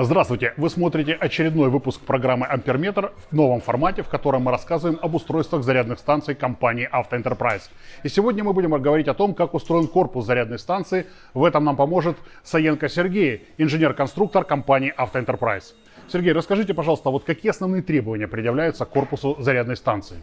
Здравствуйте! Вы смотрите очередной выпуск программы «Амперметр» в новом формате, в котором мы рассказываем об устройствах зарядных станций компании «Автоэнтерпрайз». И сегодня мы будем говорить о том, как устроен корпус зарядной станции. В этом нам поможет Саенко Сергей, инженер-конструктор компании «Автоэнтерпрайз». Сергей, расскажите, пожалуйста, вот какие основные требования предъявляются к корпусу зарядной станции?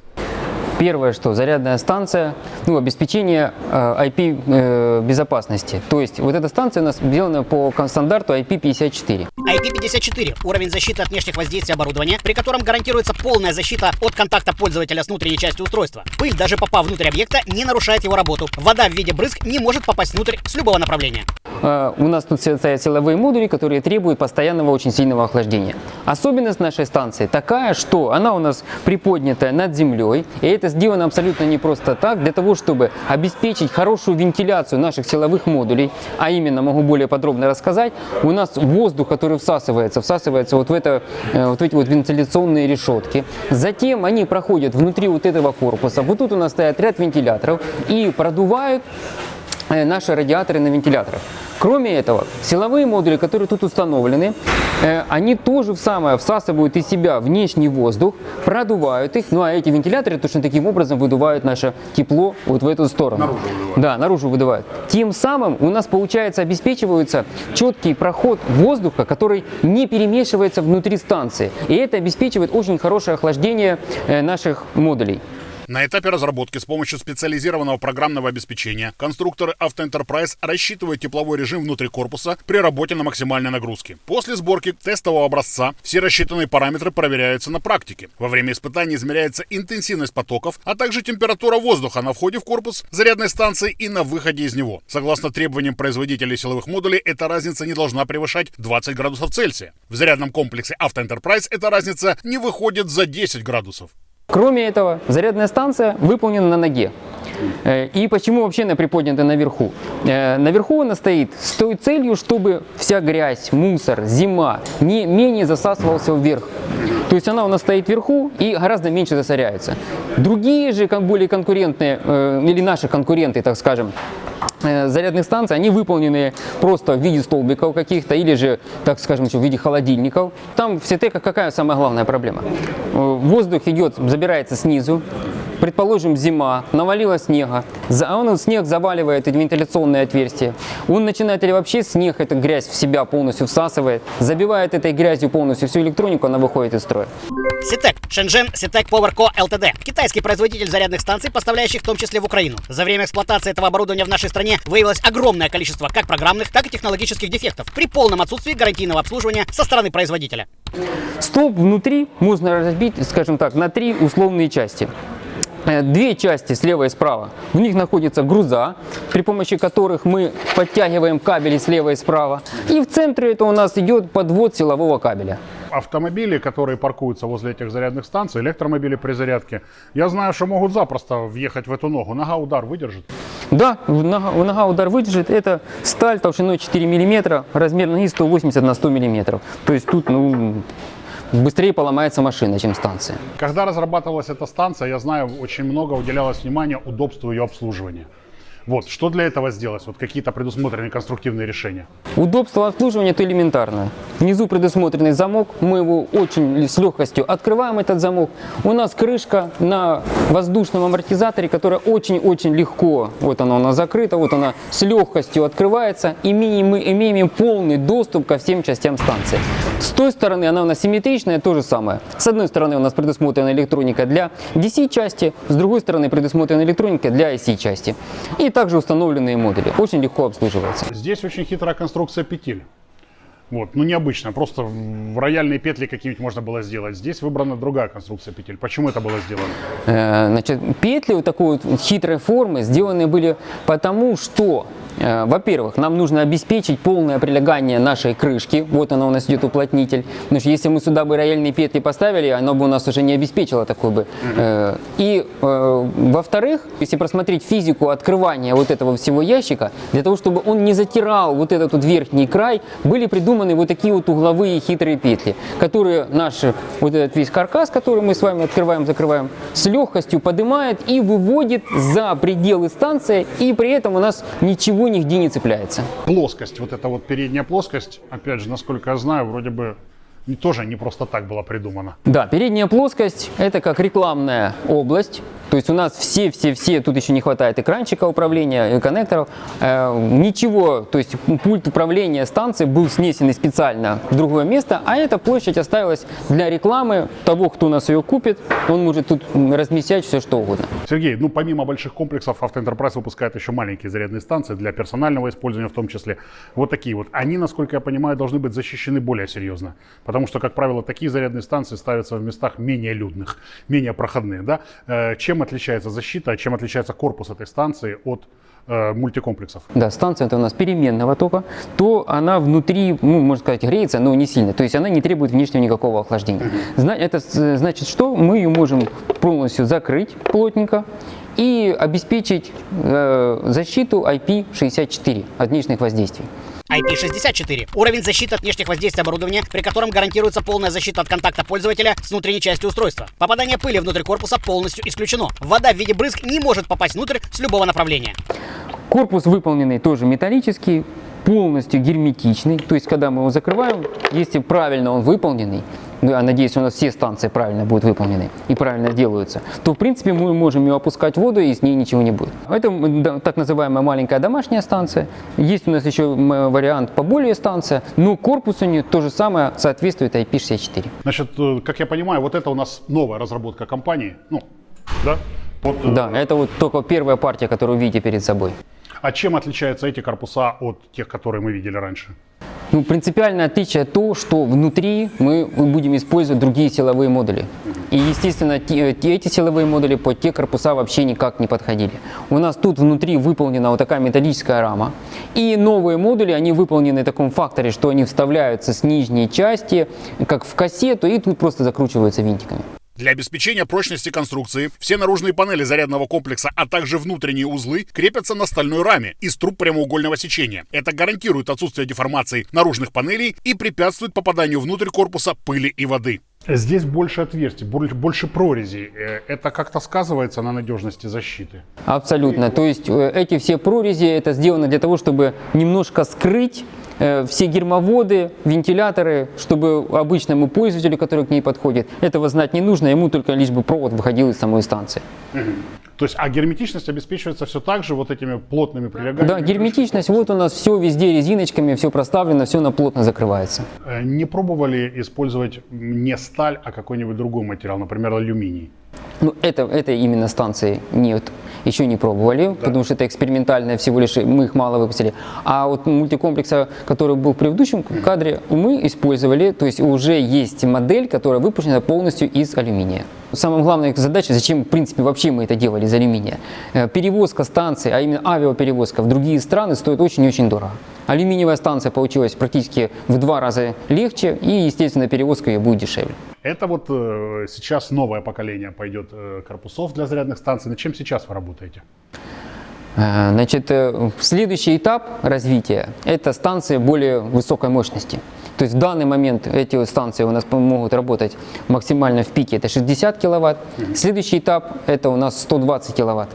Первое, что зарядная станция, ну, обеспечение э, IP э, безопасности. То есть вот эта станция у нас сделана по стандарту IP54. IP54 – уровень защиты от внешних воздействий оборудования, при котором гарантируется полная защита от контакта пользователя с внутренней частью устройства. Пыль, даже попав внутрь объекта, не нарушает его работу. Вода в виде брызг не может попасть внутрь с любого направления. Э, у нас тут стоят силовые модули, которые требуют постоянного очень сильного охлаждения. Особенность нашей станции такая, что она у нас приподнятая над землей, и это сделано абсолютно не просто так, для того, чтобы обеспечить хорошую вентиляцию наших силовых модулей, а именно, могу более подробно рассказать, у нас воздух, который всасывается, всасывается вот в, это, э, вот в эти вот вентиляционные решетки. Затем они проходят внутри вот этого корпуса. Вот тут у нас стоят ряд вентиляторов и продувают Э, наши радиаторы на вентиляторах. Кроме этого, силовые модули, которые тут установлены, э, они тоже в самое всасывают из себя внешний воздух, продувают их, ну а эти вентиляторы точно таким образом выдувают наше тепло вот в эту сторону. Наружу выдувают. Да, наружу выдувают. Тем самым у нас, получается, обеспечивается четкий проход воздуха, который не перемешивается внутри станции. И это обеспечивает очень хорошее охлаждение э, наших модулей. На этапе разработки с помощью специализированного программного обеспечения конструкторы Автоэнтерпрайз рассчитывают тепловой режим внутри корпуса при работе на максимальной нагрузке. После сборки тестового образца все рассчитанные параметры проверяются на практике. Во время испытаний измеряется интенсивность потоков, а также температура воздуха на входе в корпус зарядной станции и на выходе из него. Согласно требованиям производителей силовых модулей, эта разница не должна превышать 20 градусов Цельсия. В зарядном комплексе Автоэнтерпрайз эта разница не выходит за 10 градусов. Кроме этого, зарядная станция выполнена на ноге. Э, и почему вообще она приподнята наверху? Э, наверху она стоит с той целью, чтобы вся грязь, мусор, зима не менее засасывался вверх. То есть она у нас стоит вверху и гораздо меньше засоряется. Другие же, более конкурентные, э, или наши конкуренты, так скажем, зарядных станций, они выполнены просто в виде столбиков каких-то или же, так скажем, в виде холодильников. Там в Ситека какая самая главная проблема? Воздух идет, забирается снизу, предположим, зима, навалило снега, а он снег заваливает эти вентиляционные отверстия. Он начинает или вообще снег, эту грязь в себя полностью всасывает, забивает этой грязью полностью всю электронику, она выходит из строя. Шэньчжэн Ситек Power Co. Ltd. Китайский производитель зарядных станций, поставляющих в том числе в Украину. За время эксплуатации этого оборудования в нашей стране выявилось огромное количество как программных, так и технологических дефектов при полном отсутствии гарантийного обслуживания со стороны производителя. Столб внутри можно разбить, скажем так, на три условные части. Э, две части слева и справа. В них находятся груза, при помощи которых мы подтягиваем кабели слева и справа. И в центре это у нас идет подвод силового кабеля. Автомобили, которые паркуются возле этих зарядных станций, электромобили при зарядке, я знаю, что могут запросто въехать в эту ногу. Нога удар выдержит? Да, нога, нога удар выдержит. Это сталь толщиной 4 мм, размер ноги 180 на 100 мм. То есть тут ну, быстрее поломается машина, чем станция. Когда разрабатывалась эта станция, я знаю, очень много уделялось внимания удобству ее обслуживания. Вот, что для этого сделать? Вот какие-то предусмотренные конструктивные решения? Удобство обслуживания это элементарно. Внизу предусмотренный замок, мы его очень с легкостью открываем этот замок. У нас крышка на воздушном амортизаторе, которая очень-очень легко, вот она у нас закрыта, вот она с легкостью открывается. И мы имеем полный доступ ко всем частям станции. С той стороны она у нас симметричная, то же самое. С одной стороны у нас предусмотрена электроника для DC части, с другой стороны предусмотрена электроника для IC части. И также установленные модули. Очень легко обслуживается. Здесь очень хитрая конструкция петель. Вот, ну необычно, просто в рояльные петли какие-нибудь можно было сделать. Здесь выбрана другая конструкция петель. Почему это было сделано? Э, значит, петли вот такой вот хитрой формы сделаны были потому, что во-первых, нам нужно обеспечить полное прилегание нашей крышки. Вот она у нас идет уплотнитель. Потому что если мы сюда бы рояльные петли поставили, оно бы у нас уже не обеспечило такой бы. Э, и э, во-вторых, если просмотреть физику открывания вот этого всего ящика, для того, чтобы он не затирал вот этот вот верхний край, были придуманы вот такие вот угловые хитрые петли, которые наш вот этот весь каркас, который мы с вами открываем, закрываем, с легкостью поднимает и выводит за пределы станции, и при этом у нас ничего ничего нигде не цепляется. Плоскость, вот эта вот передняя плоскость, опять же, насколько я знаю, вроде бы тоже не просто так была придумана. Да, передняя плоскость это как рекламная область. То есть у нас все-все-все, тут еще не хватает экранчика управления, коннекторов. Э, ничего, то есть пульт управления станции был снесен специально в другое место, а эта площадь оставилась для рекламы того, кто у нас ее купит. Он может тут размещать все, что угодно. Сергей, ну помимо больших комплексов, Автоэнтерпрайз выпускает еще маленькие зарядные станции для персонального использования в том числе. Вот такие вот. Они, насколько я понимаю, должны быть защищены более серьезно. Потому что, как правило, такие зарядные станции ставятся в местах менее людных, менее проходных. Да? Э, чем отличается защита, чем отличается корпус этой станции от э, мультикомплексов? Да, станция это у нас переменного тока, то она внутри, ну, можно сказать, греется, но не сильно. То есть она не требует внешнего никакого охлаждения. Это значит, что мы ее можем полностью закрыть плотненько и обеспечить э, защиту IP64 от внешних воздействий. IP64 – уровень защиты от внешних воздействий оборудования, при котором гарантируется полная защита от контакта пользователя с внутренней частью устройства. Попадание пыли внутрь корпуса полностью исключено. Вода в виде брызг не может попасть внутрь с любого направления. Корпус выполненный тоже металлический, полностью герметичный. То есть, когда мы его закрываем, если правильно он выполненный, ну, я надеюсь, у нас все станции правильно будут выполнены и правильно делаются, то, в принципе, мы можем ее опускать в воду, и с ней ничего не будет. Это так называемая маленькая домашняя станция. Есть у нас еще вариант поболее станция, но корпус у нее то же самое соответствует IP64. Значит, э, как я понимаю, вот это у нас новая разработка компании, ну, да? Под... Э, да, это вот только первая партия, которую вы видите перед собой. А чем отличаются эти корпуса от тех, которые мы видели раньше? Ну, принципиальное отличие то, что внутри мы будем использовать другие силовые модули. И, естественно, эти силовые модули под те корпуса вообще никак не подходили. У нас тут внутри выполнена вот такая металлическая рама. И новые модули, они выполнены в таком факторе, что они вставляются с нижней части, как в кассету, и тут просто закручиваются винтиками. Для обеспечения прочности конструкции все наружные панели зарядного комплекса, а также внутренние узлы крепятся на стальной раме из труб прямоугольного сечения. Это гарантирует отсутствие деформации наружных панелей и препятствует попаданию внутрь корпуса пыли и воды. Здесь больше отверстий, больше прорезей. Э, это как-то сказывается на надежности защиты? Абсолютно. То есть э, эти все прорези это сделано для того, чтобы немножко скрыть Э, все гермоводы, вентиляторы, чтобы обычному пользователю, который к ней подходит, этого знать не нужно, ему только лишь бы провод выходил из самой станции. То есть, а герметичность обеспечивается все так же вот этими плотными прилегающими? Да, герметичность, вот у нас все везде резиночками, все проставлено, все на плотно закрывается. Э, не пробовали использовать не сталь, а какой-нибудь другой материал, например, алюминий? Ну, это, это именно станции нет еще не пробовали, да. потому что это экспериментальное всего лишь, мы их мало выпустили. А вот мультикомплекса, который был в предыдущем кадре, мы использовали, то есть уже есть модель, которая выпущена полностью из алюминия. Самая главная задача, зачем в принципе вообще мы это делали из алюминия. Э, перевозка станции, а именно авиаперевозка в другие страны стоит очень-очень дорого. Алюминиевая станция получилась практически в два раза легче и, естественно, перевозка ее будет дешевле. Это вот э, сейчас новое поколение пойдет э, корпусов для зарядных станций. На чем сейчас вы работаете? Значит, следующий этап развития – это станции более высокой мощности. То есть в данный момент эти станции у нас могут работать максимально в пике, это 60 киловатт. Следующий этап – это у нас 120 киловатт,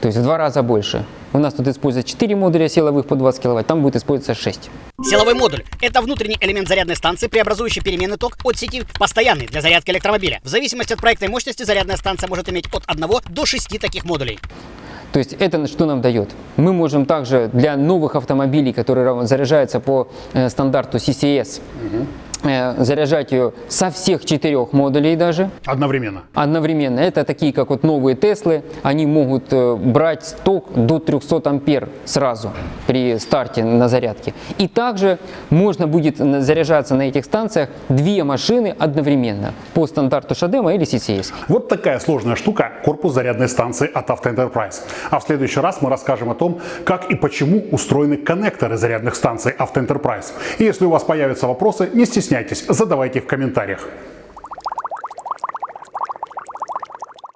то есть в два раза больше. У нас тут используется 4 модуля силовых по 20 киловатт, там будет использоваться 6. Силовой модуль – это внутренний элемент зарядной станции, преобразующий переменный ток от сети постоянный для зарядки электромобиля. В зависимости от проектной мощности зарядная станция может иметь от 1 до 6 таких модулей. То есть это что нам дает? Мы можем также для новых автомобилей, которые заряжаются по э, стандарту CCS, угу заряжать ее со всех четырех модулей даже. Одновременно? Одновременно. Это такие, как вот новые Теслы. Они могут э, брать ток до 300 ампер сразу при старте на зарядке. И также можно будет заряжаться на этих станциях две машины одновременно по стандарту Шадема или CCS. Вот такая сложная штука корпус зарядной станции от Auto Enterprise. А в следующий раз мы расскажем о том, как и почему устроены коннекторы зарядных станций Auto Enterprise. И если у вас появятся вопросы, не стесняйтесь стесняйтесь, задавайте в комментариях.